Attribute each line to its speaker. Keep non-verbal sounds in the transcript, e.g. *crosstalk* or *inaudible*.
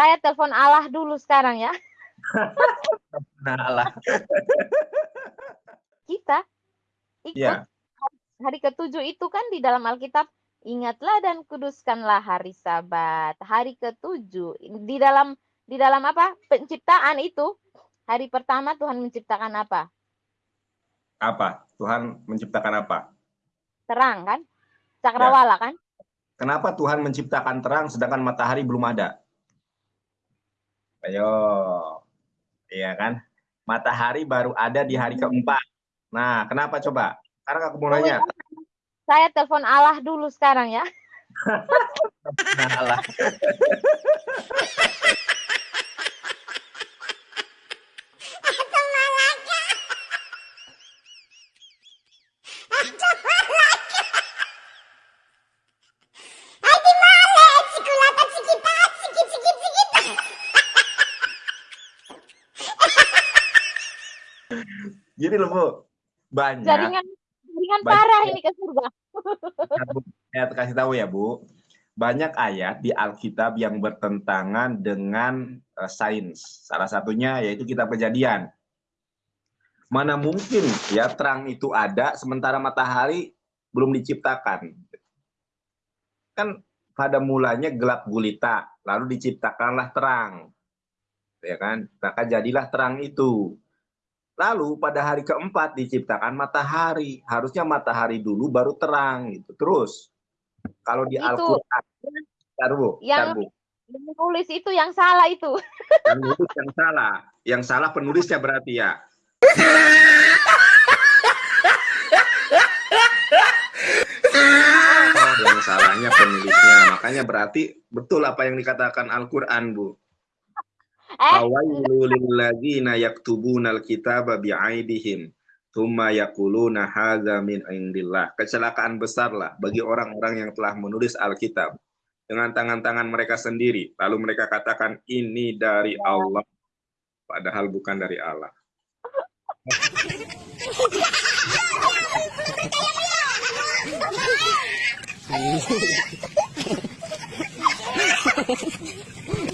Speaker 1: Saya telepon Allah dulu sekarang ya.
Speaker 2: Nah, Allah.
Speaker 1: Kita ikut
Speaker 2: Ya.
Speaker 1: hari ketujuh itu kan di dalam Alkitab ingatlah dan kuduskanlah hari Sabat. Hari ketujuh di dalam di dalam apa? Penciptaan itu hari pertama Tuhan menciptakan apa?
Speaker 2: Apa? Tuhan menciptakan apa?
Speaker 1: Terang kan? Cakrawala kan?
Speaker 2: Kenapa Tuhan menciptakan terang sedangkan matahari belum ada? Ayo. Iya kan? Matahari baru ada di hari keempat. Nah, kenapa coba? Sekarang aku mau nanya.
Speaker 1: Saya telepon Allah dulu sekarang ya.
Speaker 2: Allah. Jadi loh, Bu, banyak
Speaker 1: Jaringan jaringan
Speaker 2: Baik.
Speaker 1: parah ini ke surga.
Speaker 2: saya kasih tahu ya Bu, banyak ayat di Alkitab yang bertentangan dengan eh, sains. Salah satunya yaitu kitab Kejadian. Mana mungkin ya terang itu ada sementara matahari belum diciptakan. Kan pada mulanya gelap gulita, lalu diciptakanlah terang. Ya kan? Maka jadilah terang itu. Lalu pada hari keempat diciptakan matahari. Harusnya matahari dulu baru terang gitu. Terus kalau di. Al-Qur'an, Bentar, Bu, bentar,
Speaker 1: Yang-
Speaker 2: Bu.
Speaker 1: Yang nulis itu yang salah itu. *laughs*
Speaker 2: Yang nulis yang salah. Yang salah penulisnya berarti ya. Oh, *laughs* yang salahnya penulisnya. Makanya berarti betul apa yang dikatakan Al-Qur'an, Bu.
Speaker 1: Eh,
Speaker 2: Awailu lilladzina yaktubuna alkitaba bi'aidihim thumma yaquluna hadza min indillah. Kecelakaan besar lah bagi orang-orang yang telah menulis Alkitab dengan tangan-tangan mereka sendiri lalu mereka katakan ini dari Allah padahal bukan dari Allah. *laughs*